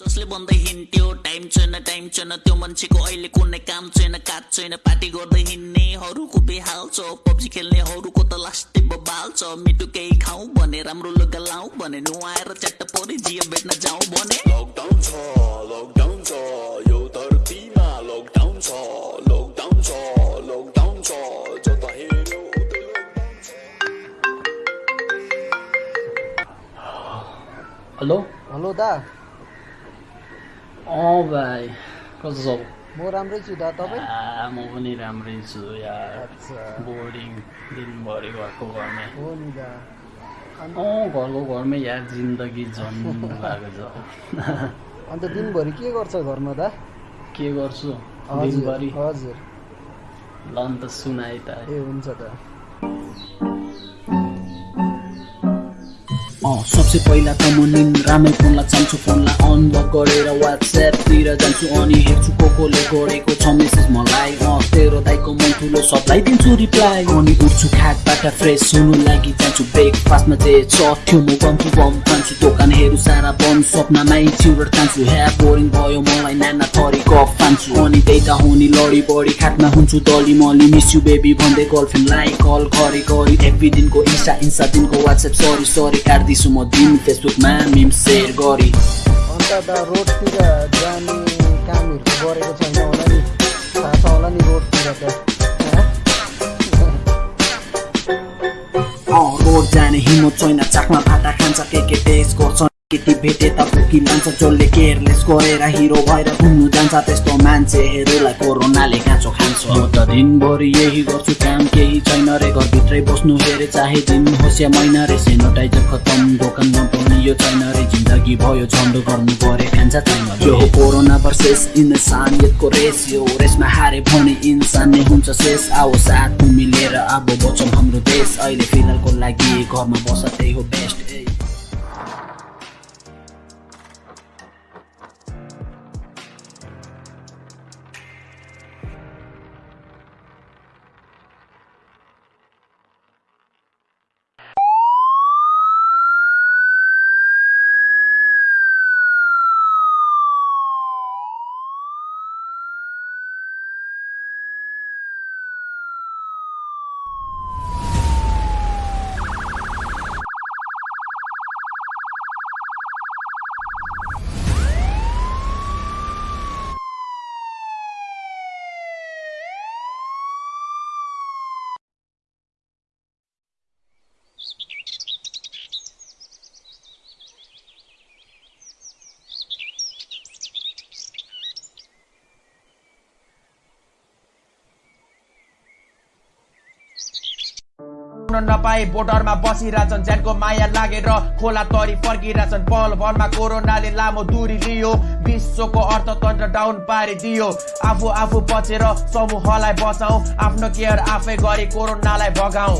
जसले भन्दै हिँड्थ्यो टाइम छैन टाइम छैन त्यो मान्छेको अहिले कुनै काम छैन काज छैन पार्टी गर्दै हिँड्नेहरूको बेहाल छ पब्जी खेल्नेहरूको त लास्टै बबाल छ मिठो केही खाउँ भने राम्रो लुगा लाउँ भने नुहाएर च्याट्ट परि जियो भेट्न जाउँ भने। लकडाउन छ लकडाउन छ यो धरतीमा लकडाउन छ लकडाउन छ लकडाउन छ जता हेऱ्यो उतै लकडाउन छ। हेलो? हेलो दा। अँ भाइ कस्तो छ? म राम्रै छु दा तपाईँ? म पनि राम्रै छु यार। बोर्डिङ दिनभरि घरको घरमै हो नि दा। अँ घरको घरमै यार जिन्दगी जन्म भएको छ। अन्त दिनभरि के गर्छ घरमा दा? के गर्छु? हजुर दिनभरि हजुर। ल अन्त सुनाइ त। ए हुन्छ दा। सबसे पहिला त म निन्द्रामै फोनलाई चाल्छु फोनलाई अनलक गरेर वाट्सएपतिर जान्छु अनि हेर्छु को कोले गरेको छ मेसेज मलाई। तेरो दाइको मन ठुलो सबलाई दिन्छु रिप्लाई अनि उठ्छु खाटबाट फ्रेस हुनु लागि जान्छु ब्रेकफास्टमा जे चट्यो म गम्छु गम खान्छु। दोकानहरू सारा बन्द सपनामै चिउर तान्छु ह्या बोरिङ भयो मलाई नाना थरी गफ फान्छु अनि त्यही त हो नि लडी बढी खाटमा हुन्छु दली मली मिस यु बेबी भन्दै गर्लफ्रेन्डलाई कल गरी गरी एभ्री दिनको इन्स्टा इन्स्टा दिनको वाट्सएप सरी सरी काट्दैछु म। दिन फेसबुकमा मिम सेयर गरी। अन्त दा रोडतिर जाने कामहरू गरेको छैन होला नि। थाहा छ होला नि रोडतिर त रोड जाने हिम्मत छैन चाकमा भाटा खान्छ के के टेस्ट गर्छ केटी भेटे त फुकी लान्छ जसले केयरलेस गरेर हिरो भएर घुम्नु जान्छ त्यस्तो मान्छेहरूलाई कोरोनाले काँचो खान्छ म त दिनभरि यही गर्छु काम केही छैन रे घरभित्रै बस्नु हेरे चाहे दिन होस् या महिना रे. सेनिटाइजर खतम दोकानमा पनि यो छैन रे जिन्दगी भयो झन्डो गर्नु परे खान्छ छैन यो हो कोरोना भर्सेस इन्सानियतको रेस यो रेसमा हारे भने इन्सान नै हुन्छ शेष. आओ साथ मिलेर अब बचौँ हाम्रो देश. अहिले फिलहालको लागि घरमा बस त्यही हो बेस्ट नपाए बोर्डरमा बसिरहेछन्। ज्यानको माया लागेर खोला तरी फर्किरहेछन्। पल भरमा कोरोनाले लामो दूरी लियो। विश्वको अर्थतन्त्र डाउन पारिदियो आफू आफू बचेर समूहलाई बचाऊ। आफ्नो केयर आफै गरी कोरोनालाई भगाऊ।